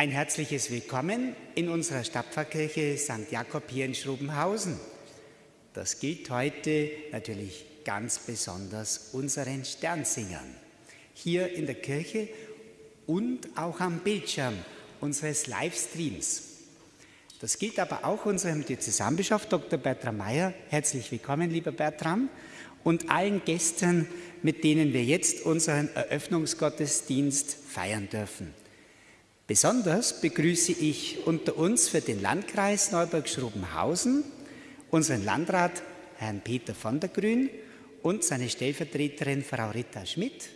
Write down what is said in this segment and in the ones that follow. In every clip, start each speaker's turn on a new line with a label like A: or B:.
A: Ein herzliches Willkommen in unserer Stadtpfarrkirche St. Jakob hier in Schrobenhausen. Das gilt heute natürlich ganz besonders unseren Sternsingern. Hier in der Kirche und auch am Bildschirm unseres Livestreams. Das gilt aber auch unserem Diözesanbischof Dr. Bertram Mayer. Herzlich willkommen, lieber Bertram, und allen Gästen, mit denen wir jetzt unseren Eröffnungsgottesdienst feiern dürfen. Besonders begrüße ich unter uns für den Landkreis Neuburg-Schrobenhausen unseren Landrat Herrn Peter von der Grün und seine Stellvertreterin Frau Rita Schmidt,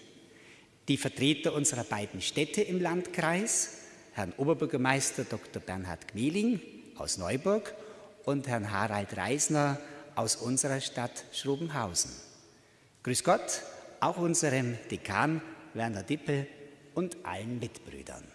A: die Vertreter unserer beiden Städte im Landkreis, Herrn Oberbürgermeister Dr. Bernhard Gmeling aus Neuburg und Herrn Harald Reisner aus unserer Stadt Schrobenhausen. Grüß Gott, auch unserem Dekan Werner Dippel und allen Mitbrüdern.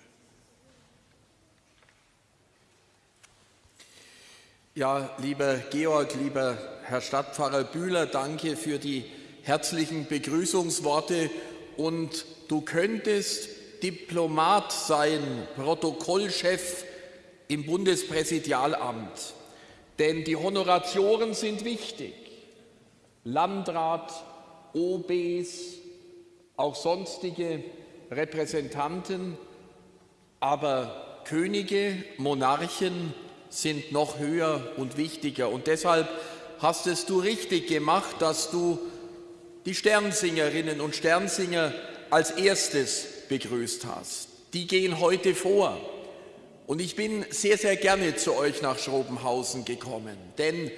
B: Ja, lieber Georg, lieber Herr Stadtpfarrer Bühler, danke für die herzlichen Begrüßungsworte und du könntest Diplomat sein, Protokollchef im Bundespräsidialamt, denn die Honoratioren sind wichtig. Landrat, OBs, auch sonstige Repräsentanten, aber Könige, Monarchen, sind noch höher und wichtiger. Und deshalb hast es du richtig gemacht, dass du die Sternsingerinnen und Sternsinger als erstes begrüßt hast. Die gehen heute vor. Und ich bin sehr, sehr gerne zu euch nach Schrobenhausen gekommen, denn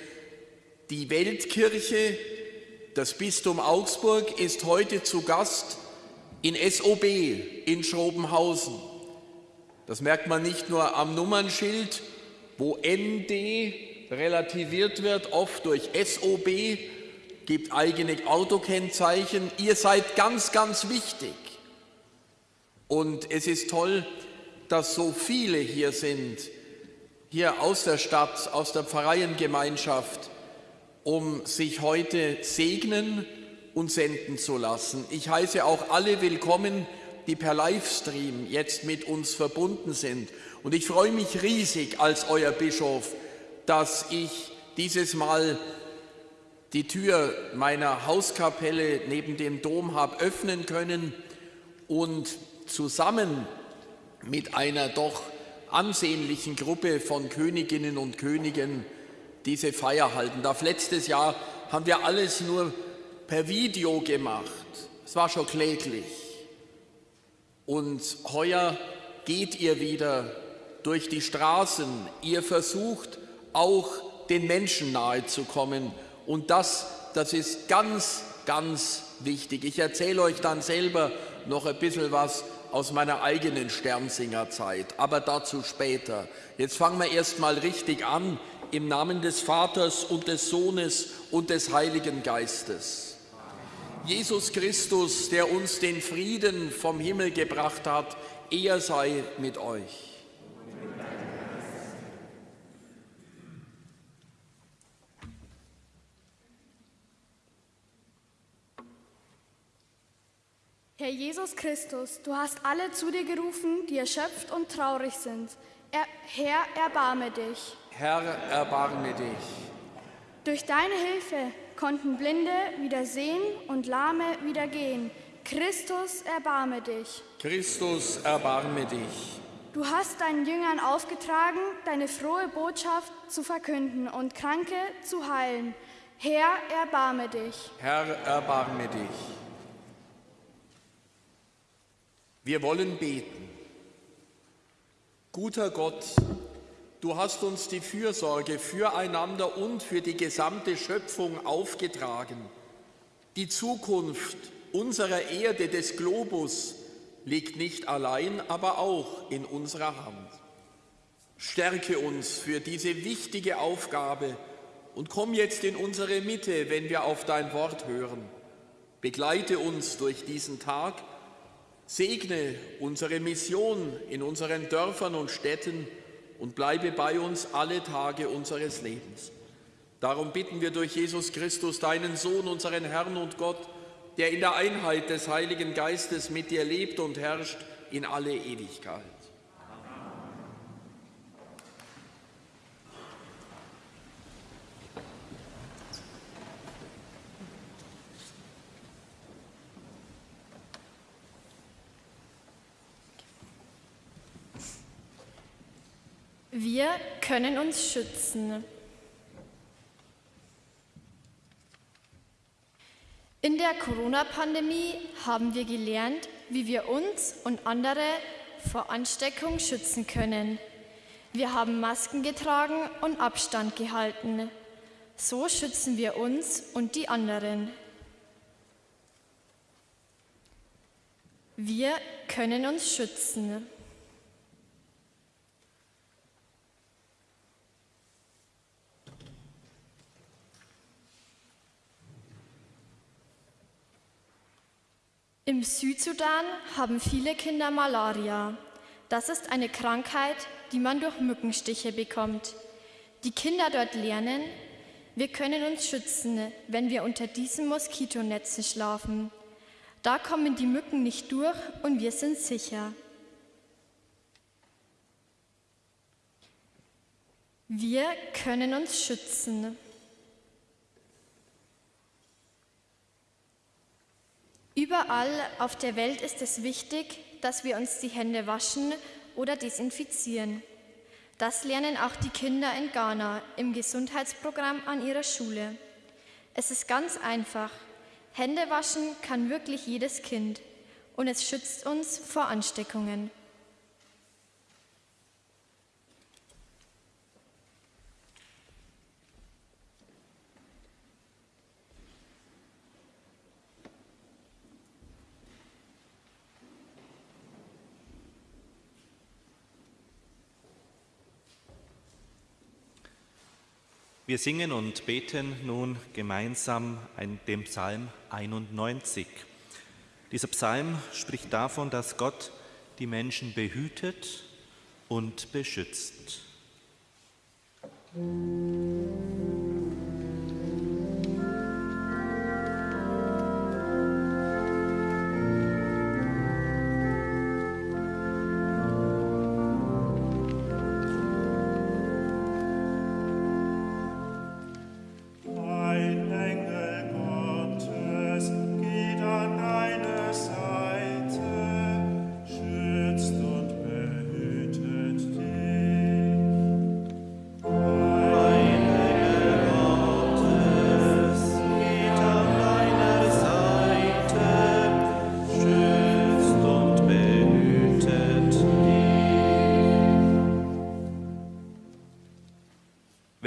B: die Weltkirche, das Bistum Augsburg, ist heute zu Gast in SOB in Schrobenhausen. Das merkt man nicht nur am Nummernschild, wo ND relativiert wird, oft durch SOB, gibt eigene Autokennzeichen. Ihr seid ganz, ganz wichtig. Und es ist toll, dass so viele hier sind, hier aus der Stadt, aus der Pfarreiengemeinschaft, um sich heute segnen und senden zu lassen. Ich heiße auch alle willkommen, die per Livestream jetzt mit uns verbunden sind. Und ich freue mich riesig als euer Bischof, dass ich dieses Mal die Tür meiner Hauskapelle neben dem Dom habe öffnen können und zusammen mit einer doch ansehnlichen Gruppe von Königinnen und Königen diese Feier halten darf. Letztes Jahr haben wir alles nur per Video gemacht. Es war schon kläglich. Und heuer geht ihr wieder durch die Straßen. Ihr versucht auch den Menschen nahe zu kommen. Und das, das ist ganz, ganz wichtig. Ich erzähle euch dann selber noch ein bisschen was aus meiner eigenen Sternsingerzeit, aber dazu später. Jetzt fangen wir erst mal richtig an, im Namen des Vaters und des Sohnes und des Heiligen Geistes. Jesus Christus, der uns den Frieden vom Himmel gebracht hat, er sei mit euch.
C: Herr Jesus Christus, du hast alle zu dir gerufen, die erschöpft und traurig sind. Er, Herr, erbarme dich.
B: Herr, erbarme dich.
C: Durch deine Hilfe konnten Blinde wieder sehen und Lahme wieder gehen. Christus, erbarme dich.
B: Christus, erbarme dich.
C: Du hast deinen Jüngern aufgetragen, deine frohe Botschaft zu verkünden und Kranke zu heilen. Herr, erbarme dich.
B: Herr, erbarme dich. Wir wollen beten. Guter Gott, du hast uns die Fürsorge füreinander und für die gesamte Schöpfung aufgetragen. Die Zukunft unserer Erde, des Globus, liegt nicht allein, aber auch in unserer Hand. Stärke uns für diese wichtige Aufgabe und komm jetzt in unsere Mitte, wenn wir auf dein Wort hören. Begleite uns durch diesen Tag Segne unsere Mission in unseren Dörfern und Städten und bleibe bei uns alle Tage unseres Lebens. Darum bitten wir durch Jesus Christus, deinen Sohn, unseren Herrn und Gott, der in der Einheit des Heiligen Geistes mit dir lebt und herrscht in alle Ewigkeit.
D: Wir können uns schützen. In der Corona-Pandemie haben wir gelernt, wie wir uns und andere vor Ansteckung schützen können. Wir haben Masken getragen und Abstand gehalten. So schützen wir uns und die anderen. Wir können uns schützen. Im Südsudan haben viele Kinder Malaria. Das ist eine Krankheit, die man durch Mückenstiche bekommt. Die Kinder dort lernen, wir können uns schützen, wenn wir unter diesen Moskitonetzen schlafen. Da kommen die Mücken nicht durch und wir sind sicher. Wir können uns schützen. Überall auf der Welt ist es wichtig, dass wir uns die Hände waschen oder desinfizieren. Das lernen auch die Kinder in Ghana im Gesundheitsprogramm an ihrer Schule. Es ist ganz einfach. Hände waschen kann wirklich jedes Kind und es schützt uns vor Ansteckungen.
E: Wir singen und beten nun gemeinsam den Psalm 91. Dieser Psalm spricht davon, dass Gott die Menschen behütet und beschützt. Musik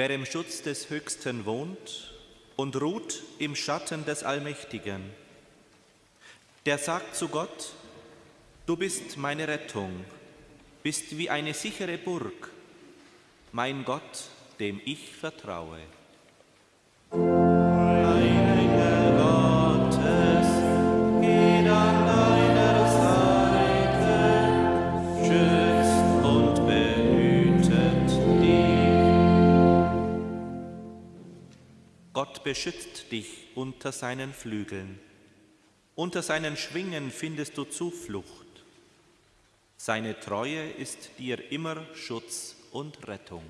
E: Wer im Schutz des Höchsten wohnt und ruht im Schatten des Allmächtigen, der sagt zu Gott, du bist meine Rettung, bist wie eine sichere Burg, mein Gott, dem ich vertraue. Gott beschützt dich unter seinen Flügeln. Unter seinen Schwingen findest du Zuflucht. Seine Treue ist dir immer Schutz und Rettung.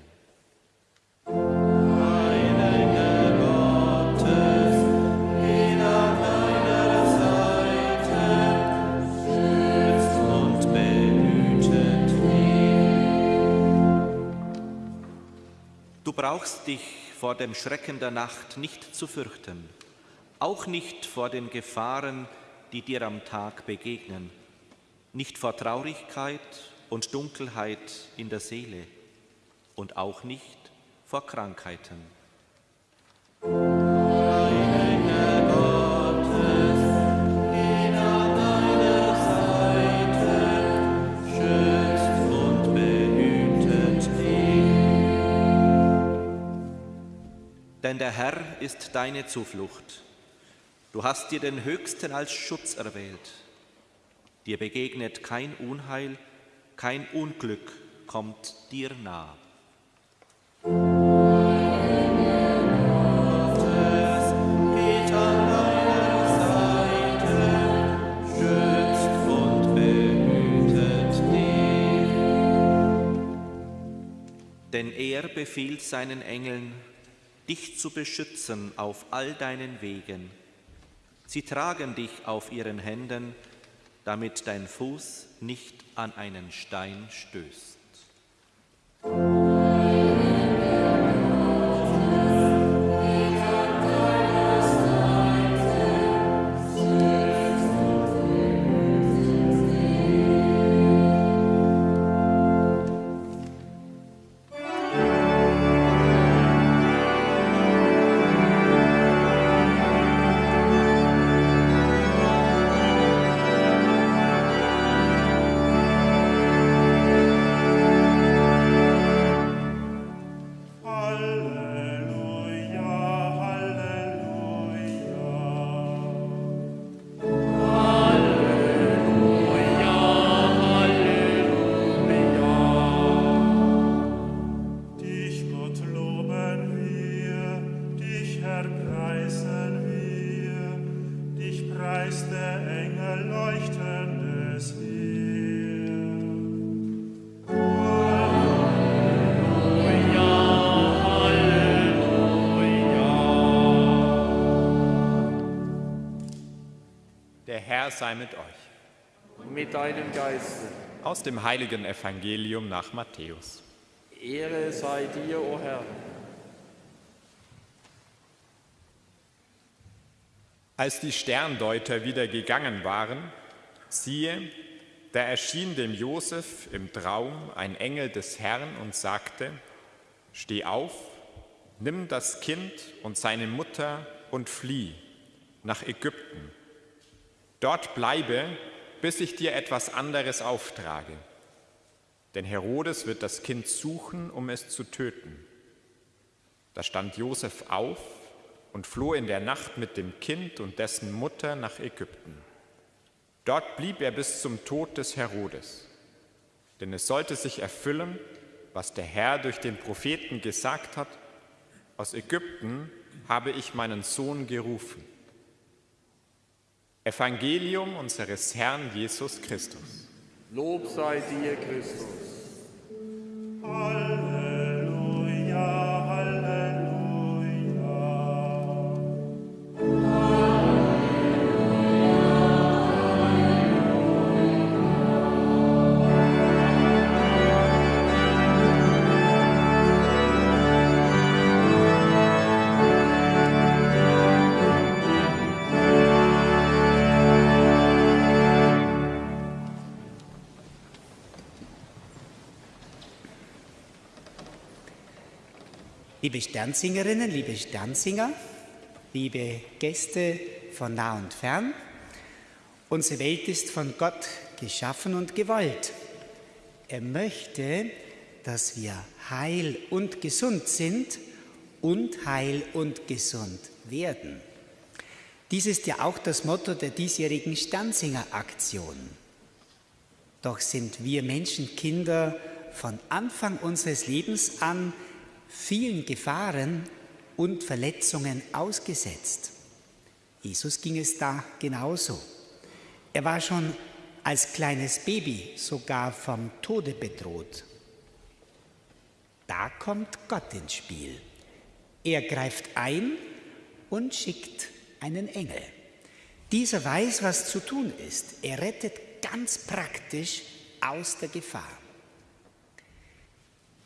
E: Du brauchst dich vor dem Schrecken der Nacht nicht zu fürchten, auch nicht vor den Gefahren, die dir am Tag begegnen, nicht vor Traurigkeit und Dunkelheit in der Seele und auch nicht vor Krankheiten. Denn der Herr ist deine Zuflucht. Du hast dir den Höchsten als Schutz erwählt. Dir begegnet kein Unheil, kein Unglück kommt dir nah. Denn er befiehlt seinen Engeln, dich zu beschützen auf all deinen Wegen. Sie tragen dich auf ihren Händen, damit dein Fuß nicht an einen Stein stößt.
B: Deinem Geiste.
F: Aus dem heiligen Evangelium nach Matthäus.
B: Ehre sei dir, o oh Herr.
F: Als die Sterndeuter wieder gegangen waren, siehe, da erschien dem Josef im Traum ein Engel des Herrn und sagte, Steh auf, nimm das Kind und seine Mutter und flieh nach Ägypten. Dort bleibe, bis ich dir etwas anderes auftrage. Denn Herodes wird das Kind suchen, um es zu töten. Da stand Josef auf und floh in der Nacht mit dem Kind und dessen Mutter nach Ägypten. Dort blieb er bis zum Tod des Herodes. Denn es sollte sich erfüllen, was der Herr durch den Propheten gesagt hat, aus Ägypten habe ich meinen Sohn gerufen. Evangelium unseres Herrn Jesus Christus.
B: Lob sei dir, Christus.
G: Halleluja.
A: Liebe Sternsingerinnen, liebe Sternsinger, liebe Gäste von nah und fern, unsere Welt ist von Gott geschaffen und gewollt. Er möchte, dass wir heil und gesund sind und heil und gesund werden. Dies ist ja auch das Motto der diesjährigen Sternsinger-Aktion. Doch sind wir Menschenkinder von Anfang unseres Lebens an vielen Gefahren und Verletzungen ausgesetzt. Jesus ging es da genauso. Er war schon als kleines Baby sogar vom Tode bedroht. Da kommt Gott ins Spiel. Er greift ein und schickt einen Engel. Dieser weiß, was zu tun ist. Er rettet ganz praktisch aus der Gefahr.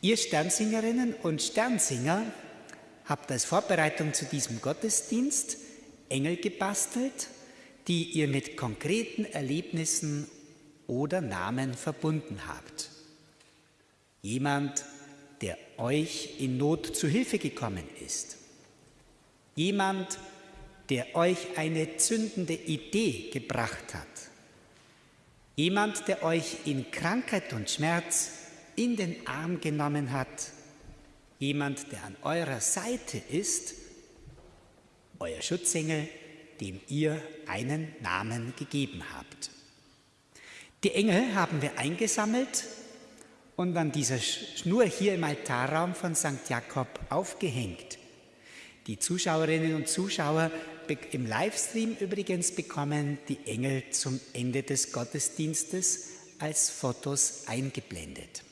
A: Ihr Sternsingerinnen und Sternsinger habt als Vorbereitung zu diesem Gottesdienst Engel gebastelt, die ihr mit konkreten Erlebnissen oder Namen verbunden habt. Jemand, der euch in Not zu Hilfe gekommen ist. Jemand, der euch eine zündende Idee gebracht hat. Jemand, der euch in Krankheit und Schmerz in den Arm genommen hat, jemand, der an eurer Seite ist, euer Schutzengel, dem ihr einen Namen gegeben habt. Die Engel haben wir eingesammelt und an dieser Schnur hier im Altarraum von St. Jakob aufgehängt. Die Zuschauerinnen und Zuschauer im Livestream übrigens bekommen die Engel zum Ende des Gottesdienstes als Fotos eingeblendet.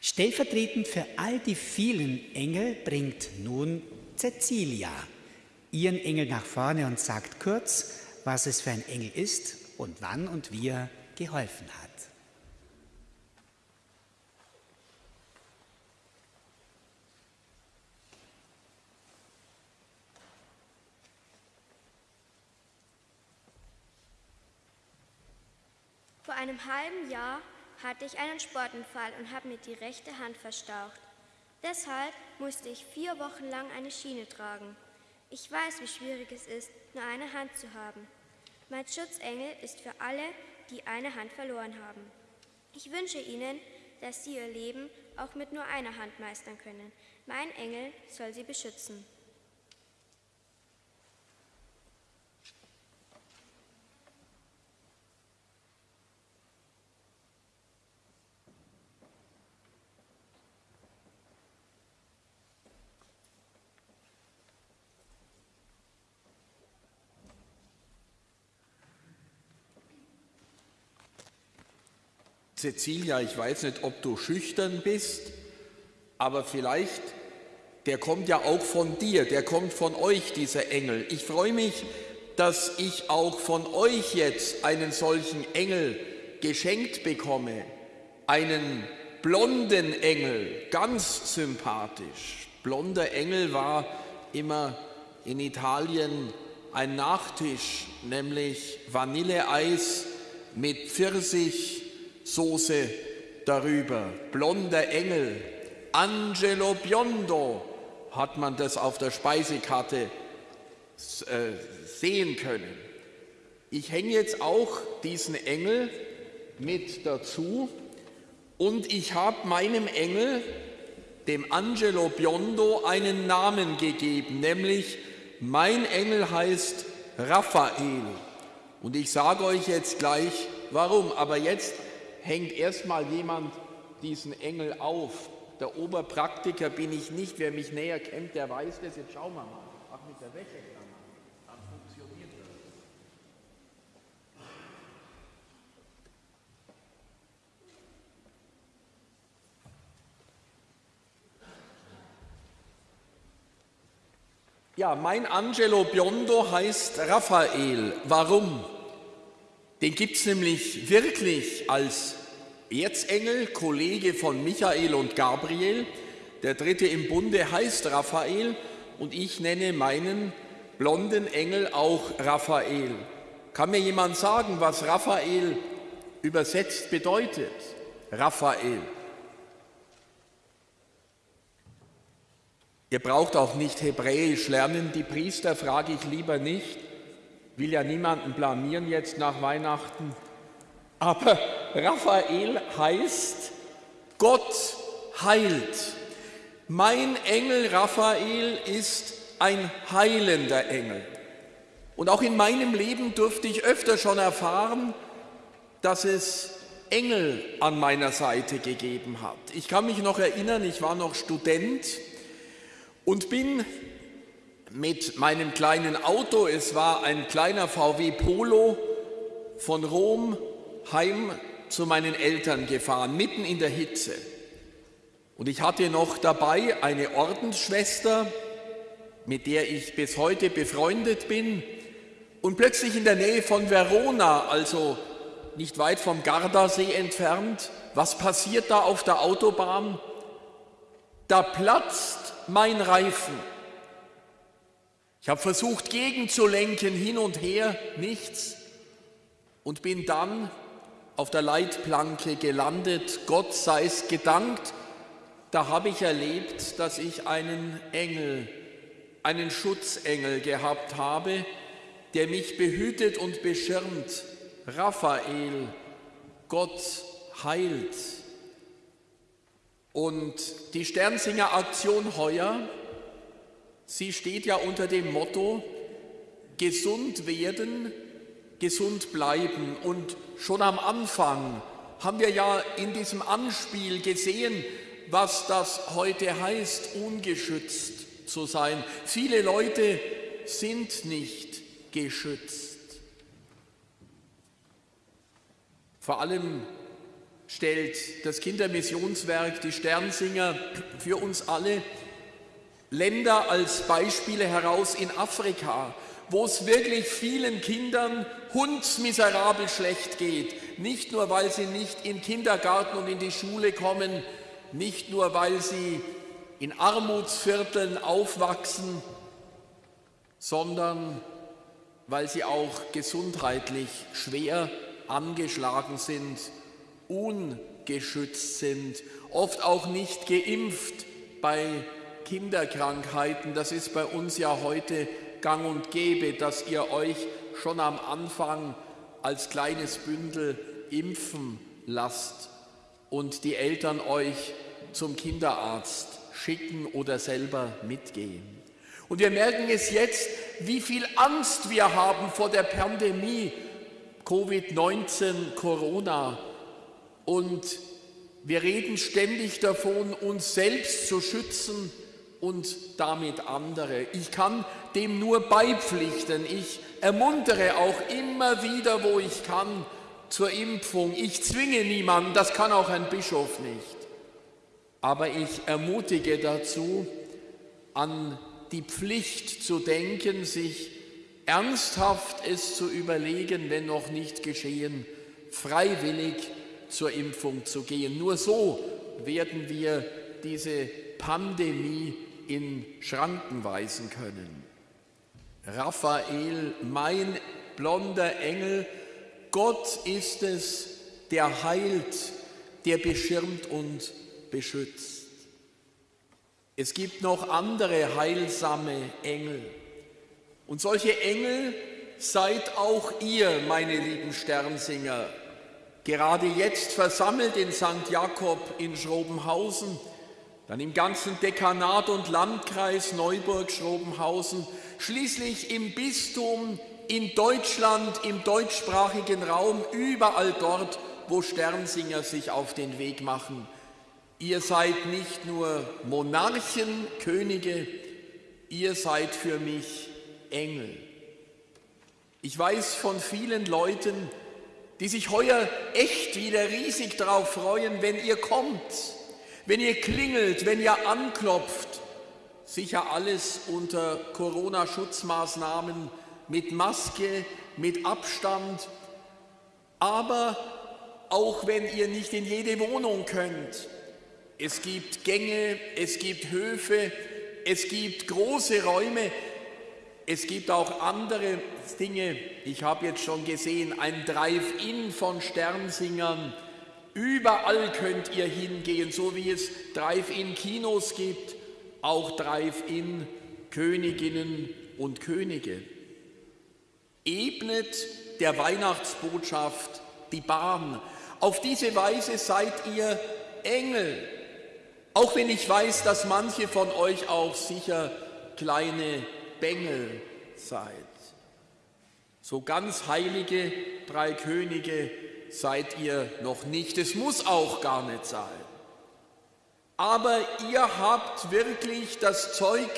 A: Stellvertretend für all die vielen Engel bringt nun Cecilia ihren Engel nach vorne und sagt kurz, was es für ein Engel ist und wann und wie er geholfen hat.
H: Vor einem halben Jahr hatte ich einen Sportunfall und habe mir die rechte Hand verstaucht. Deshalb musste ich vier Wochen lang eine Schiene tragen. Ich weiß, wie schwierig es ist, nur eine Hand zu haben. Mein Schutzengel ist für alle, die eine Hand verloren haben. Ich wünsche Ihnen, dass Sie Ihr Leben auch mit nur einer Hand meistern können. Mein Engel soll Sie beschützen.
B: Cecilia, ich weiß nicht, ob du schüchtern bist, aber vielleicht, der kommt ja auch von dir, der kommt von euch, dieser Engel. Ich freue mich, dass ich auch von euch jetzt einen solchen Engel geschenkt bekomme, einen blonden Engel, ganz sympathisch. Blonder Engel war immer in Italien ein Nachtisch, nämlich Vanilleeis mit Pfirsichsoße darüber. Blonder Engel, Angelo Biondo hat man das auf der Speisekarte äh, sehen können. Ich hänge jetzt auch diesen Engel mit dazu und ich habe meinem Engel, dem Angelo Biondo, einen Namen gegeben, nämlich mein Engel heißt Raphael. Und ich sage euch jetzt gleich, warum. Aber jetzt hängt erstmal jemand diesen Engel auf. Der Oberpraktiker bin ich nicht. Wer mich näher kennt, der weiß das. Jetzt schauen wir mal. Ach, mit der Wäsche. Ja, mein Angelo Biondo heißt Raphael. Warum? Den gibt es nämlich wirklich als Erzengel, Kollege von Michael und Gabriel. Der dritte im Bunde heißt Raphael und ich nenne meinen blonden Engel auch Raphael. Kann mir jemand sagen, was Raphael übersetzt bedeutet? Raphael. Ihr braucht auch nicht Hebräisch lernen, die Priester frage ich lieber nicht, will ja niemanden blamieren jetzt nach Weihnachten. Aber Raphael heißt, Gott heilt. Mein Engel Raphael ist ein heilender Engel. Und auch in meinem Leben durfte ich öfter schon erfahren, dass es Engel an meiner Seite gegeben hat. Ich kann mich noch erinnern, ich war noch Student und bin mit meinem kleinen Auto, es war ein kleiner VW Polo, von Rom heim zu meinen Eltern gefahren, mitten in der Hitze. Und ich hatte noch dabei eine Ordensschwester, mit der ich bis heute befreundet bin. Und plötzlich in der Nähe von Verona, also nicht weit vom Gardasee entfernt, was passiert da auf der Autobahn? Da platzt mein Reifen. Ich habe versucht gegenzulenken, hin und her, nichts und bin dann auf der Leitplanke gelandet. Gott sei es gedankt, da habe ich erlebt, dass ich einen Engel, einen Schutzengel gehabt habe, der mich behütet und beschirmt. Raphael, Gott heilt. Und die Sternsinger Aktion heuer, sie steht ja unter dem Motto, gesund werden, gesund bleiben. Und schon am Anfang haben wir ja in diesem Anspiel gesehen, was das heute heißt, ungeschützt zu sein. Viele Leute sind nicht geschützt. Vor allem stellt das Kindermissionswerk, die Sternsinger für uns alle Länder als Beispiele heraus in Afrika, wo es wirklich vielen Kindern hundsmiserabel schlecht geht. Nicht nur, weil sie nicht in Kindergarten und in die Schule kommen, nicht nur, weil sie in Armutsvierteln aufwachsen, sondern weil sie auch gesundheitlich schwer angeschlagen sind ungeschützt sind, oft auch nicht geimpft bei Kinderkrankheiten. Das ist bei uns ja heute gang und gäbe, dass ihr euch schon am Anfang als kleines Bündel impfen lasst und die Eltern euch zum Kinderarzt schicken oder selber mitgehen. Und wir merken es jetzt, wie viel Angst wir haben vor der Pandemie Covid-19, Corona. Und wir reden ständig davon, uns selbst zu schützen und damit andere. Ich kann dem nur beipflichten. Ich ermuntere auch immer wieder, wo ich kann, zur Impfung. Ich zwinge niemanden, das kann auch ein Bischof nicht. Aber ich ermutige dazu, an die Pflicht zu denken, sich ernsthaft es zu überlegen, wenn noch nicht geschehen, freiwillig zur Impfung zu gehen. Nur so werden wir diese Pandemie in Schranken weisen können. Raphael, mein blonder Engel, Gott ist es, der heilt, der beschirmt und beschützt. Es gibt noch andere heilsame Engel. Und solche Engel seid auch ihr, meine lieben Sternsinger, gerade jetzt versammelt in St. Jakob in Schrobenhausen, dann im ganzen Dekanat und Landkreis Neuburg-Schrobenhausen, schließlich im Bistum, in Deutschland, im deutschsprachigen Raum, überall dort, wo Sternsinger sich auf den Weg machen. Ihr seid nicht nur Monarchen, Könige, ihr seid für mich Engel. Ich weiß von vielen Leuten, die sich heuer echt wieder riesig darauf freuen, wenn ihr kommt, wenn ihr klingelt, wenn ihr anklopft. Sicher alles unter Corona-Schutzmaßnahmen mit Maske, mit Abstand, aber auch wenn ihr nicht in jede Wohnung könnt. Es gibt Gänge, es gibt Höfe, es gibt große Räume, es gibt auch andere Dinge. Ich habe jetzt schon gesehen, ein Drive-In von Sternsingern. Überall könnt ihr hingehen, so wie es Drive-In-Kinos gibt, auch Drive-In Königinnen und Könige. Ebnet der Weihnachtsbotschaft die Bahn. Auf diese Weise seid ihr Engel. Auch wenn ich weiß, dass manche von euch auch sicher kleine Bengel seid. So ganz heilige drei Könige seid ihr noch nicht. Es muss auch gar nicht sein. Aber ihr habt wirklich das Zeug,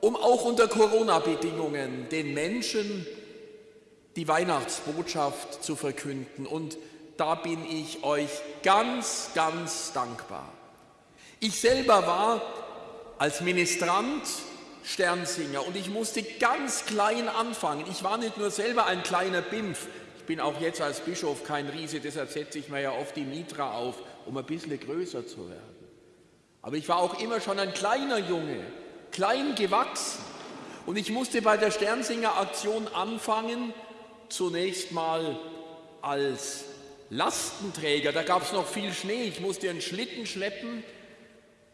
B: um auch unter Corona-Bedingungen den Menschen die Weihnachtsbotschaft zu verkünden. Und da bin ich euch ganz, ganz dankbar. Ich selber war als Ministrant Sternsinger und ich musste ganz klein anfangen. Ich war nicht nur selber ein kleiner Bimpf, bin auch jetzt als Bischof kein Riese, deshalb setze ich mir ja oft die Mitra auf, um ein bisschen größer zu werden. Aber ich war auch immer schon ein kleiner Junge, klein gewachsen. Und ich musste bei der Sternsinger-Aktion anfangen, zunächst mal als Lastenträger. Da gab es noch viel Schnee, ich musste einen Schlitten schleppen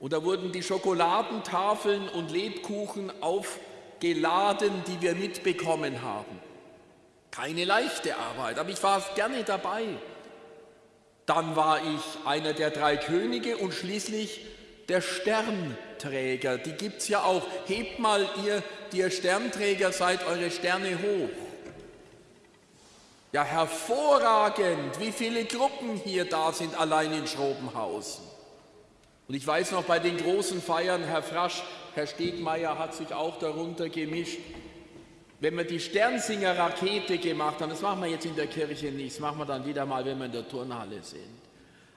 B: und da wurden die Schokoladentafeln und Lebkuchen aufgeladen, die wir mitbekommen haben. Keine leichte Arbeit, aber ich war gerne dabei. Dann war ich einer der drei Könige und schließlich der Sternträger. Die gibt es ja auch. Hebt mal ihr, die ihr Sternträger seid, eure Sterne hoch. Ja, hervorragend, wie viele Gruppen hier da sind, allein in Schrobenhausen. Und ich weiß noch bei den großen Feiern, Herr Frasch, Herr Stegmeier hat sich auch darunter gemischt. Wenn wir die Sternsinger-Rakete gemacht haben, das machen wir jetzt in der Kirche nicht, das machen wir dann wieder mal, wenn wir in der Turnhalle sind.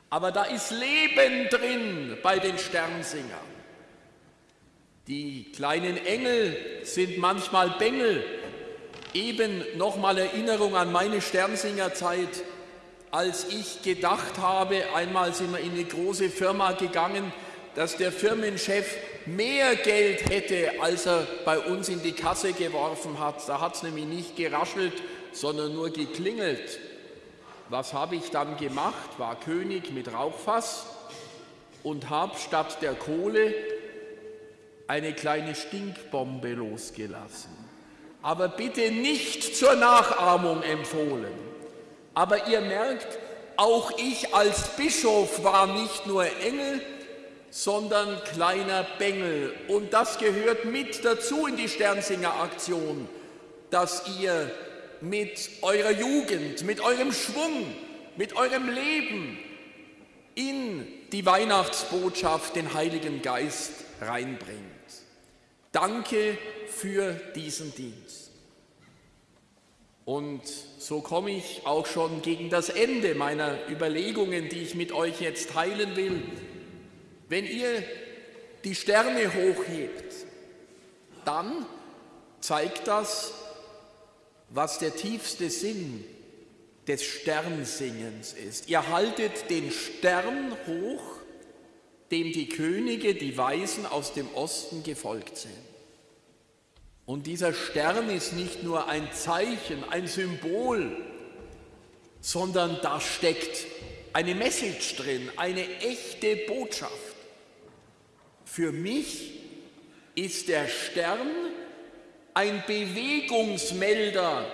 B: Aber da ist Leben drin bei den Sternsingern. Die kleinen Engel sind manchmal Bengel. Eben nochmal Erinnerung an meine Sternsingerzeit als ich gedacht habe, einmal sind wir in eine große Firma gegangen, dass der Firmenchef mehr Geld hätte, als er bei uns in die Kasse geworfen hat. Da hat es nämlich nicht geraschelt, sondern nur geklingelt. Was habe ich dann gemacht? War König mit Rauchfass und habe statt der Kohle eine kleine Stinkbombe losgelassen. Aber bitte nicht zur Nachahmung empfohlen. Aber ihr merkt, auch ich als Bischof war nicht nur Engel, sondern kleiner Bengel. Und das gehört mit dazu in die Sternsinger-Aktion, dass ihr mit eurer Jugend, mit eurem Schwung, mit eurem Leben in die Weihnachtsbotschaft den Heiligen Geist reinbringt. Danke für diesen Dienst. Und so komme ich auch schon gegen das Ende meiner Überlegungen, die ich mit euch jetzt teilen will. Wenn ihr die Sterne hochhebt, dann zeigt das, was der tiefste Sinn des Sternsingens ist. Ihr haltet den Stern hoch, dem die Könige, die Weisen aus dem Osten gefolgt sind. Und dieser Stern ist nicht nur ein Zeichen, ein Symbol, sondern da steckt eine Message drin, eine echte Botschaft. Für mich ist der Stern ein Bewegungsmelder,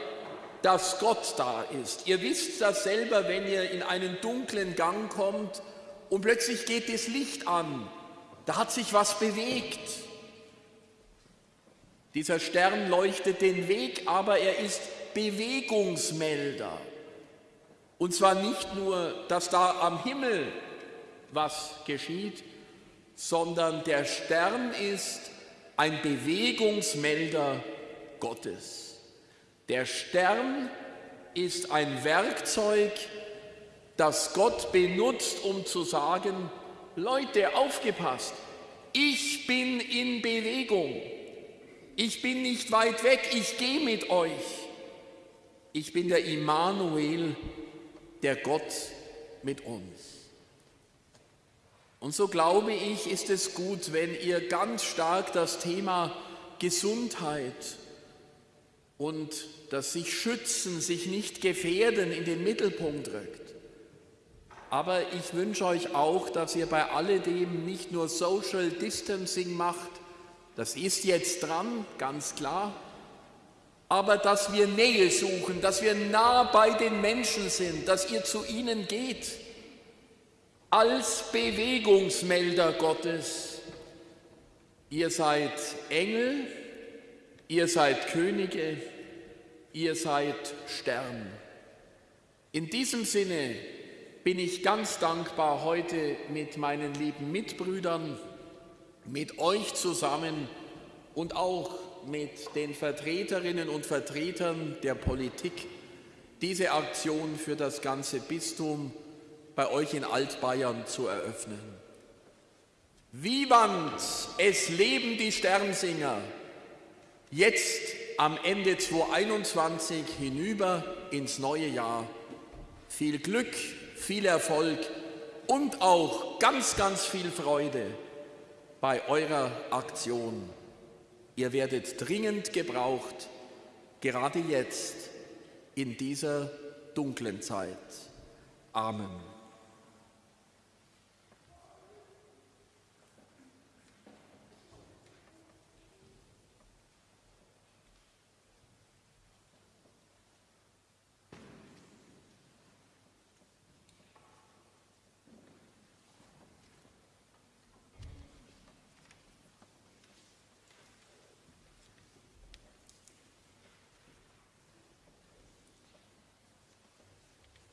B: dass Gott da ist. Ihr wisst das selber, wenn ihr in einen dunklen Gang kommt und plötzlich geht das Licht an. Da hat sich was bewegt. Dieser Stern leuchtet den Weg, aber er ist Bewegungsmelder. Und zwar nicht nur, dass da am Himmel was geschieht, sondern der Stern ist ein Bewegungsmelder Gottes. Der Stern ist ein Werkzeug, das Gott benutzt, um zu sagen, Leute, aufgepasst, ich bin in Bewegung, ich bin nicht weit weg, ich gehe mit euch. Ich bin der Immanuel, der Gott mit uns. Und so glaube ich, ist es gut, wenn ihr ganz stark das Thema Gesundheit und das sich schützen, sich nicht gefährden in den Mittelpunkt rückt. Aber ich wünsche euch auch, dass ihr bei alledem nicht nur Social Distancing macht, das ist jetzt dran, ganz klar, aber dass wir Nähe suchen, dass wir nah bei den Menschen sind, dass ihr zu ihnen geht als Bewegungsmelder Gottes. Ihr seid Engel, ihr seid Könige, ihr seid Stern. In diesem Sinne bin ich ganz dankbar, heute mit meinen lieben Mitbrüdern, mit euch zusammen und auch mit den Vertreterinnen und Vertretern der Politik diese Aktion für das ganze Bistum bei euch in Altbayern zu eröffnen. Vivant, es leben die Sternsinger, jetzt am Ende 2021 hinüber ins neue Jahr. Viel Glück, viel Erfolg und auch ganz, ganz viel Freude bei eurer Aktion. Ihr werdet dringend gebraucht, gerade jetzt in dieser dunklen Zeit. Amen.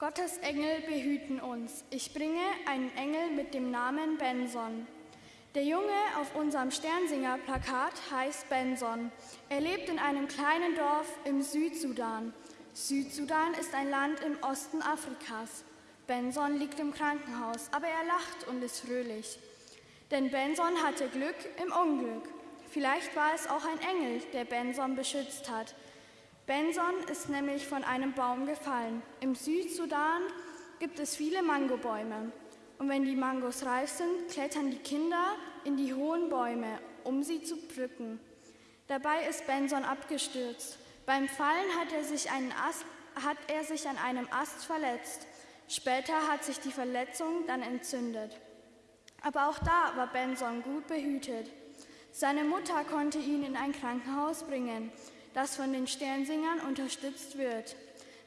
C: Gottes Engel behüten uns. Ich bringe einen Engel mit dem Namen Benson. Der Junge auf unserem Sternsinger-Plakat heißt Benson. Er lebt in einem kleinen Dorf im Südsudan. Südsudan ist ein Land im Osten Afrikas. Benson liegt im Krankenhaus, aber er lacht und ist fröhlich. Denn Benson hatte Glück im Unglück. Vielleicht war es auch ein Engel, der Benson beschützt hat. Benson ist nämlich von einem Baum gefallen. Im Südsudan gibt es viele Mangobäume. Und wenn die Mangos reif sind, klettern die Kinder in die hohen Bäume, um sie zu pflücken. Dabei ist Benson abgestürzt. Beim Fallen hat er sich, Ast, hat er sich an einem Ast verletzt. Später hat sich die Verletzung dann entzündet. Aber auch da war Benson gut behütet. Seine Mutter konnte ihn in ein Krankenhaus bringen das von den Sternsingern unterstützt wird.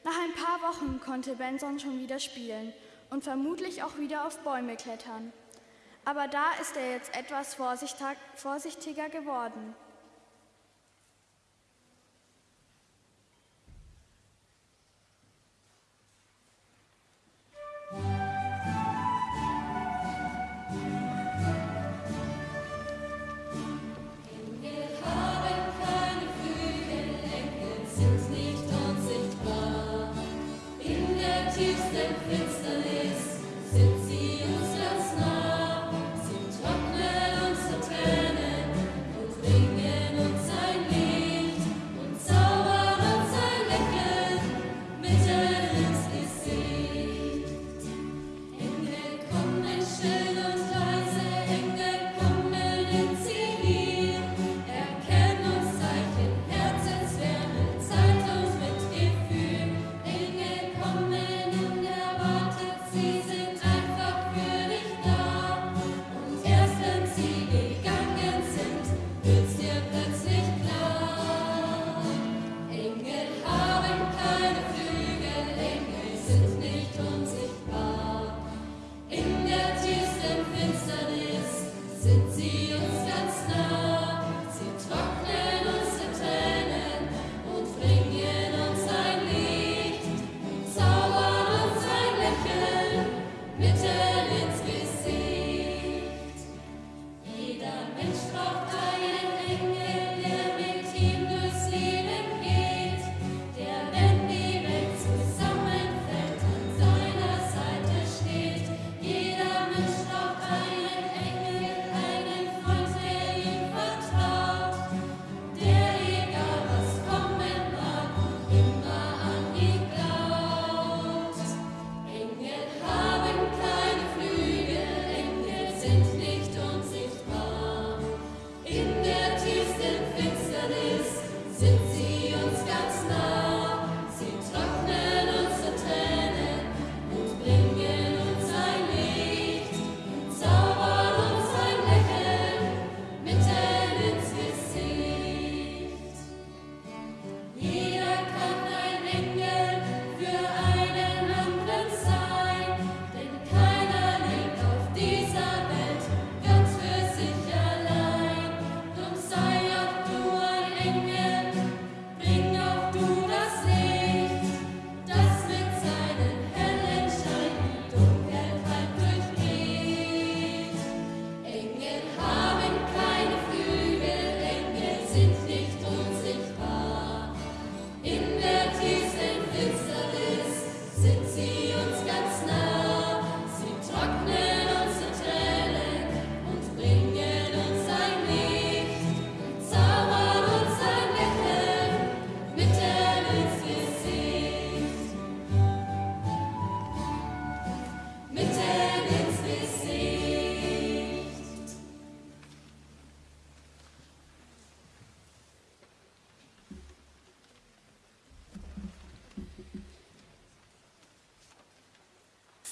C: Nach ein paar Wochen konnte Benson schon wieder spielen und vermutlich auch wieder auf Bäume klettern. Aber da ist er jetzt etwas vorsichtiger geworden.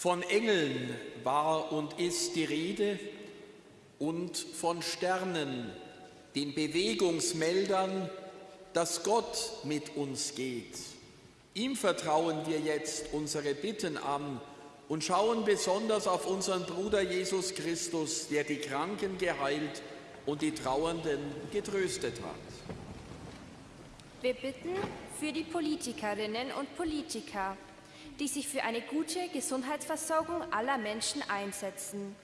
B: Von Engeln war und ist die Rede und von Sternen, den Bewegungsmeldern, dass Gott mit uns geht. Ihm vertrauen wir jetzt unsere Bitten an und schauen besonders auf unseren Bruder Jesus Christus, der die Kranken geheilt und die Trauernden getröstet hat.
I: Wir bitten für die Politikerinnen und Politiker, die sich für eine gute Gesundheitsversorgung aller Menschen einsetzen.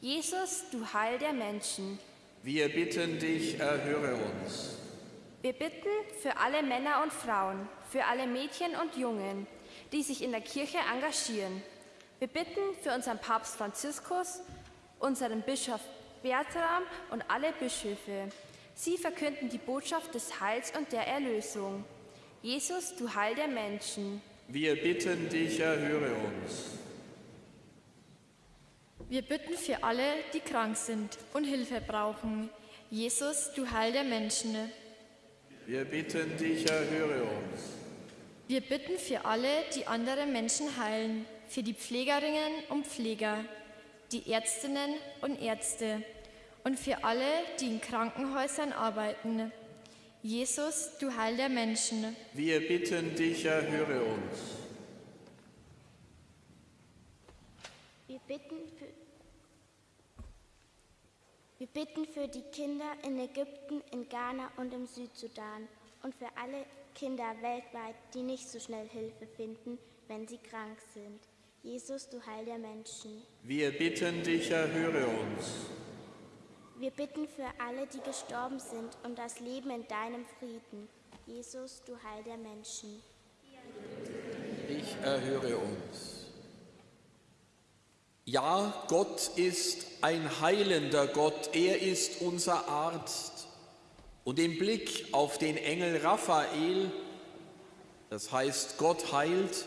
I: Jesus, du Heil der Menschen.
B: Wir bitten dich, erhöre uns.
I: Wir bitten für alle Männer und Frauen, für alle Mädchen und Jungen, die sich in der Kirche engagieren. Wir bitten für unseren Papst Franziskus, unseren Bischof Bertram und alle Bischöfe. Sie verkünden die Botschaft des Heils und der Erlösung. Jesus, du Heil der Menschen.
B: Wir bitten dich, erhöre uns.
D: Wir bitten für alle, die krank sind und Hilfe brauchen. Jesus, du Heil der Menschen.
B: Wir bitten dich, erhöre uns.
D: Wir bitten für alle, die andere Menschen heilen, für die Pflegerinnen und Pfleger, die Ärztinnen und Ärzte und für alle, die in Krankenhäusern arbeiten. Jesus, du Heil der Menschen.
B: Wir bitten dich, erhöre uns.
H: Wir bitten für, wir bitten für die Kinder in Ägypten, in Ghana und im Südsudan und für alle Kinder weltweit, die nicht so schnell Hilfe finden, wenn sie krank sind. Jesus, du Heil der Menschen.
B: Wir bitten dich, erhöre uns.
H: Wir bitten für alle, die gestorben sind und das Leben in deinem Frieden. Jesus, du Heil der Menschen.
B: Ich erhöre uns. Ja, Gott ist ein heilender Gott. Er ist unser Arzt. Und im Blick auf den Engel Raphael, das heißt Gott heilt,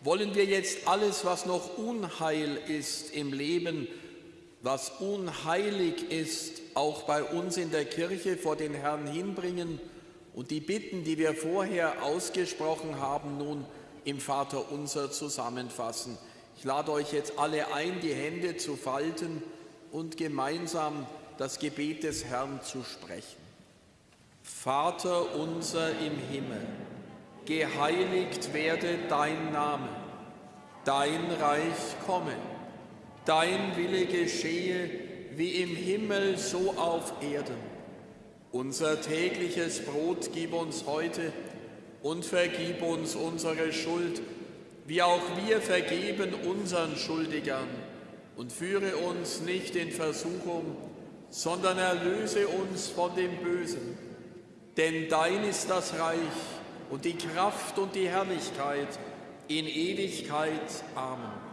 B: wollen wir jetzt alles, was noch Unheil ist im Leben, was unheilig ist, auch bei uns in der Kirche vor den Herrn hinbringen und die Bitten, die wir vorher ausgesprochen haben, nun im Vater unser zusammenfassen. Ich lade euch jetzt alle ein, die Hände zu falten und gemeinsam das Gebet des Herrn zu sprechen. Vater unser im Himmel, geheiligt werde dein Name, dein Reich komme, dein Wille geschehe, wie im Himmel so auf Erden. Unser tägliches Brot gib uns heute und vergib uns unsere Schuld, wie auch wir vergeben unseren Schuldigern. Und führe uns nicht in Versuchung, sondern erlöse uns von dem Bösen. Denn dein ist das Reich und die Kraft und die Herrlichkeit in Ewigkeit. Amen.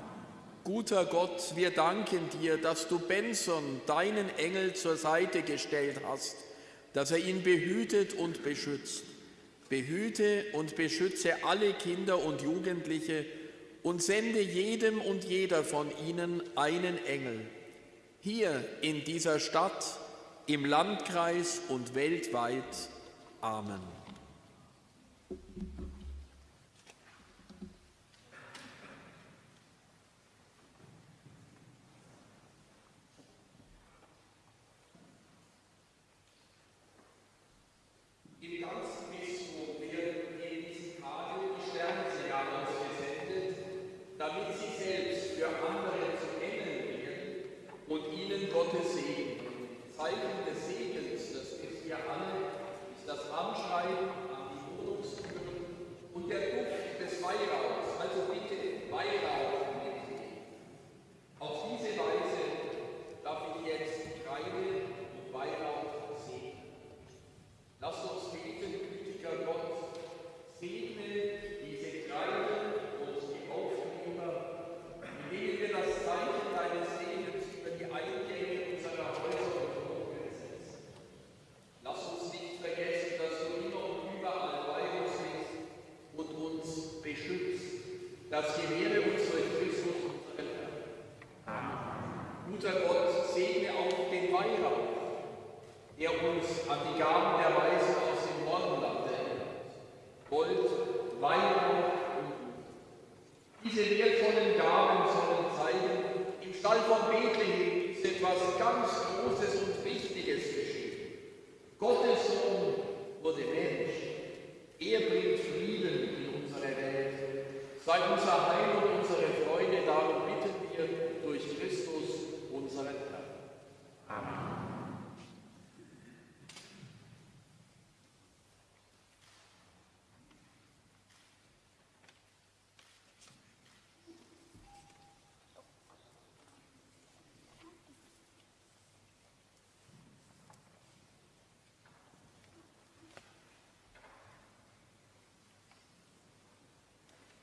B: Guter Gott, wir danken dir, dass du Benson, deinen Engel, zur Seite gestellt hast, dass er ihn behütet und beschützt. Behüte und beschütze alle Kinder und Jugendliche und sende jedem und jeder von ihnen einen Engel. Hier in dieser Stadt, im Landkreis und weltweit. Amen.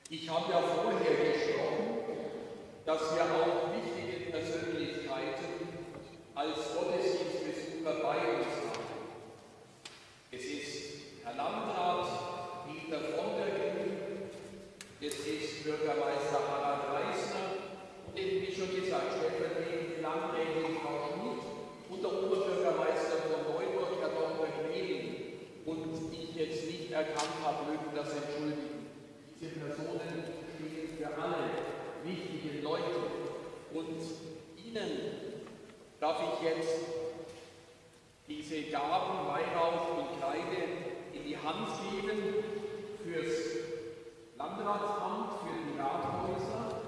B: Ich habe ja vorher gesprochen, dass wir auch wichtige Persönlichkeiten als Gottesdienstbesucher bei uns haben. Es ist Herr Landrat Dieter von der Grün, es ist Bürgermeister Harald Reisner und eben wie schon gesagt, stellvertretend die Landrätin Frau Schmidt und der Oberbürgermeister von Neuburg, Herr Dr. Gmelin. Und ich jetzt nicht erkannt habe, mögen das entschuldigen. Diese Personen stehen für alle wichtigen Leute. Und Ihnen darf ich jetzt diese Gaben, Weihrauch und Kreide in die Hand geben fürs Landratsamt, für die Rathäuser.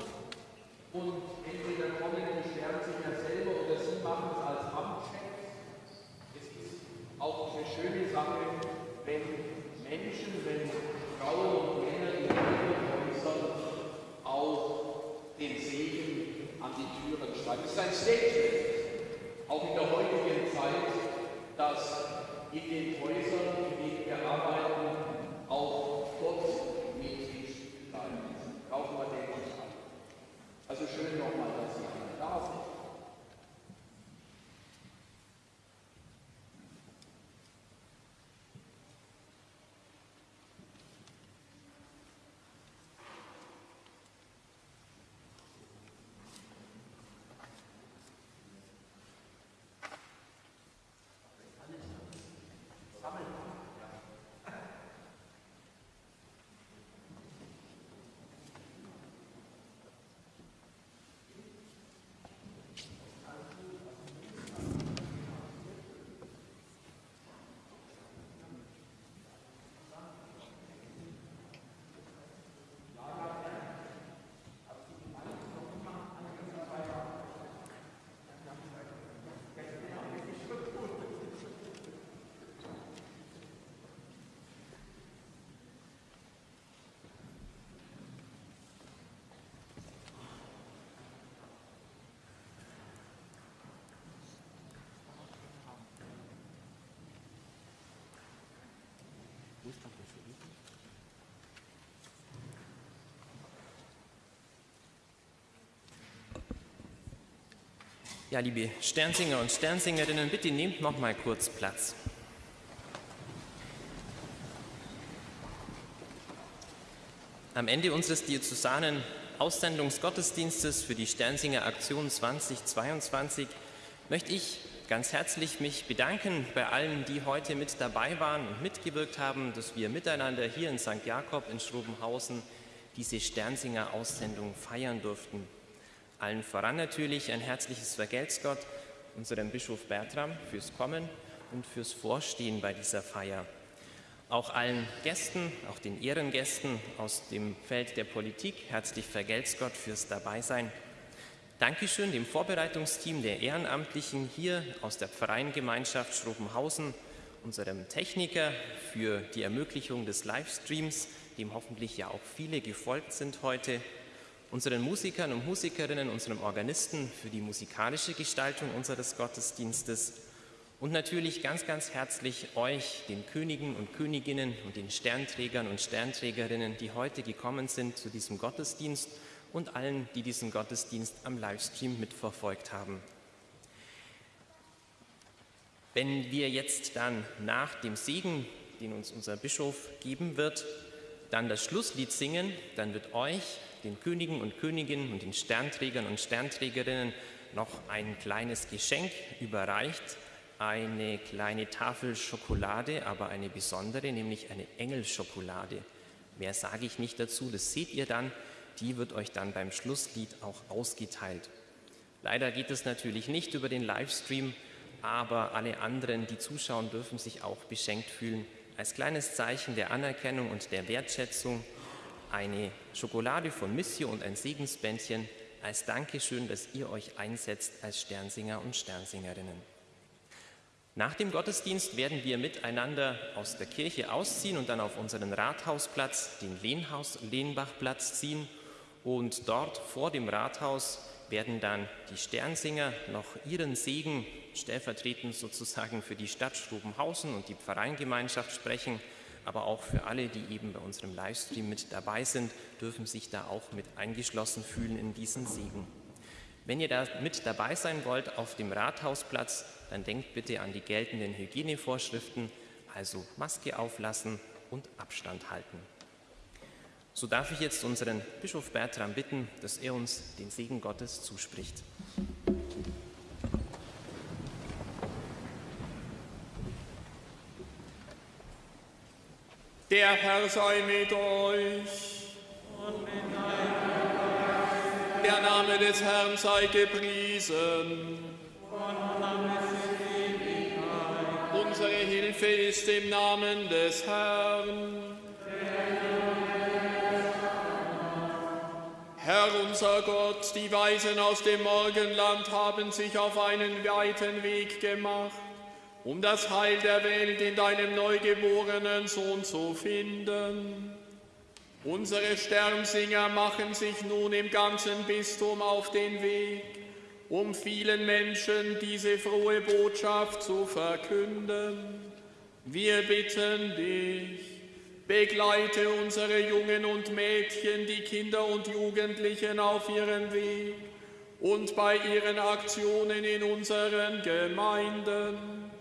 B: Und entweder kommen die Sternsinger selber oder Sie machen es als Amtschef. Es ist auch eine schöne Sache, wenn Menschen, wenn Frauen und Männer in Häusern auch den Segen an die Türen schreiben. Es ist ein Statement, auch in der heutigen Zeit, dass in den Häusern, in denen wir arbeiten, auch Gott mit bleiben. Brauchen wir den nicht an. Also schön nochmal, dass Sie alle da sind.
J: Ja, liebe Sternsinger und Sternsingerinnen, bitte nehmt noch mal kurz Platz. Am Ende unseres diözesanen Aussendungsgottesdienstes für die Sternsinger Aktion 2022 möchte ich ganz herzlich mich bedanken bei allen, die heute mit dabei waren und mitgewirkt haben, dass wir miteinander hier in St. Jakob in Schrobenhausen diese Sternsinger Aussendung feiern durften. Allen voran natürlich ein herzliches Vergelt's Gott unserem Bischof Bertram fürs Kommen und fürs Vorstehen bei dieser Feier. Auch allen Gästen, auch den Ehrengästen aus dem Feld der Politik, herzlich vergelt's Gott fürs Dabeisein. Dankeschön dem Vorbereitungsteam der Ehrenamtlichen hier aus der Pfarreiengemeinschaft Schrobenhausen, unserem Techniker für die Ermöglichung des Livestreams, dem hoffentlich ja auch viele gefolgt sind heute unseren Musikern und Musikerinnen, unserem Organisten für die musikalische Gestaltung unseres Gottesdienstes und natürlich ganz, ganz herzlich euch, den Königen und Königinnen und den Sternträgern und Sternträgerinnen, die heute gekommen sind zu diesem Gottesdienst und allen, die diesen Gottesdienst am Livestream mitverfolgt haben. Wenn wir jetzt dann nach dem Segen, den uns unser Bischof geben wird, dann das Schlusslied singen, dann wird euch den Königen und Königinnen und den Sternträgern und Sternträgerinnen noch ein kleines Geschenk überreicht, eine kleine Tafel Schokolade, aber eine besondere, nämlich eine Engelschokolade. Mehr sage ich nicht dazu, das seht ihr dann. Die wird euch dann beim Schlusslied auch ausgeteilt. Leider geht es natürlich nicht über den Livestream, aber alle anderen, die zuschauen, dürfen sich auch beschenkt fühlen. Als kleines Zeichen der Anerkennung und der Wertschätzung eine Schokolade von Missio und ein Segensbändchen als Dankeschön, dass ihr euch einsetzt als Sternsinger und Sternsingerinnen. Nach dem Gottesdienst werden wir miteinander aus der Kirche ausziehen und dann auf unseren Rathausplatz, den Lehnhaus, Lehnbachplatz ziehen. Und dort vor dem Rathaus werden dann die Sternsinger noch ihren Segen stellvertretend sozusagen für die Stadt Strubenhausen und die Pfarreingemeinschaft sprechen. Aber auch für alle, die eben bei unserem Livestream mit dabei sind, dürfen sich da auch mit eingeschlossen fühlen in diesen Segen. Wenn ihr da mit dabei sein wollt auf dem Rathausplatz, dann denkt bitte an die geltenden Hygienevorschriften, also Maske auflassen und Abstand halten. So darf ich jetzt unseren Bischof Bertram bitten, dass er uns den Segen Gottes zuspricht.
B: Der Herr sei mit euch. Der Name des Herrn sei gepriesen. Unsere Hilfe ist im Namen des Herrn. Herr unser Gott, die Weisen aus dem Morgenland haben sich auf einen weiten Weg gemacht, um das Heil der Welt in deinem neugeborenen Sohn zu finden. Unsere Sternsinger machen sich nun im ganzen Bistum auf den Weg, um vielen Menschen diese frohe Botschaft zu verkünden. Wir bitten dich, begleite unsere Jungen und Mädchen, die Kinder und Jugendlichen auf ihrem Weg und bei ihren Aktionen in unseren Gemeinden.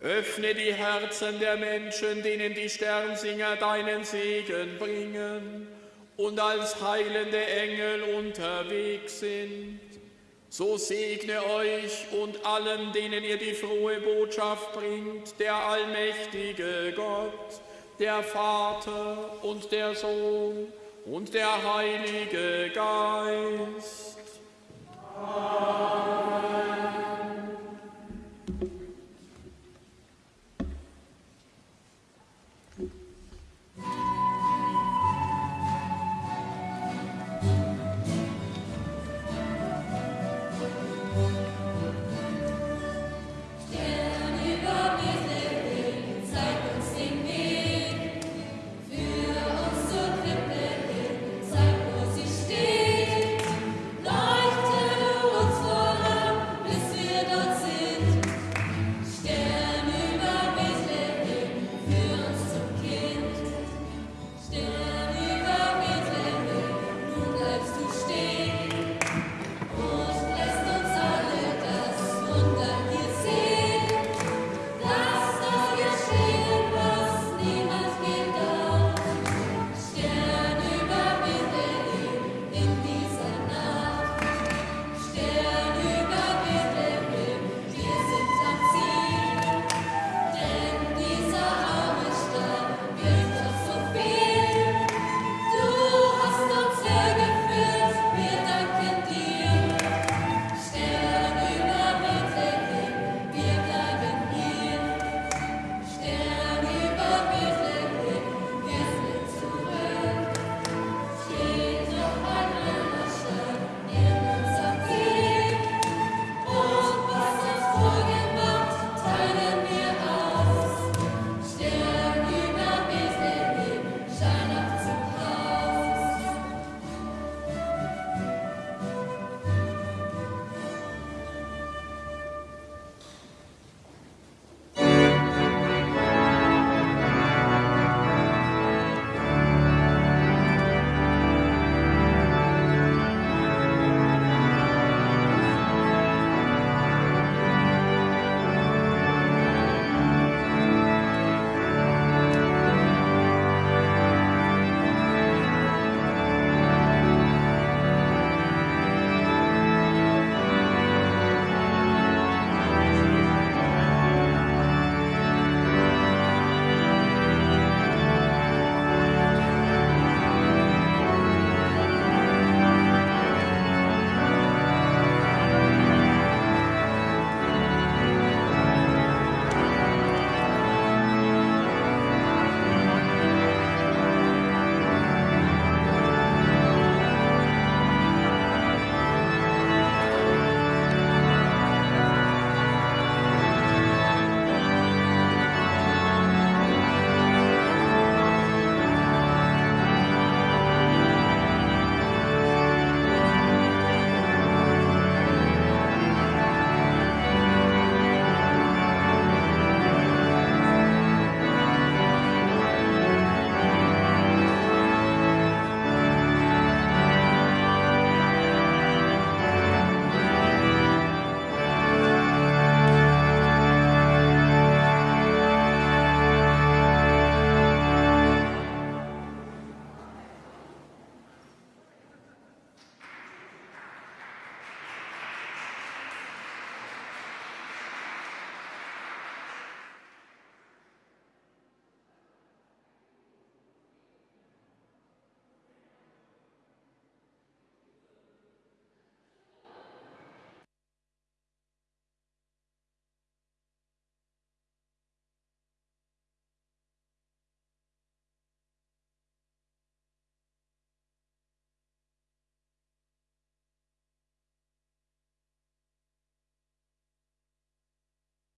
B: Öffne die Herzen der Menschen, denen die Sternsinger deinen Segen bringen und als heilende Engel unterwegs sind. So segne euch und allen, denen ihr die frohe Botschaft bringt, der allmächtige Gott, der Vater und der Sohn und der Heilige Geist. Amen.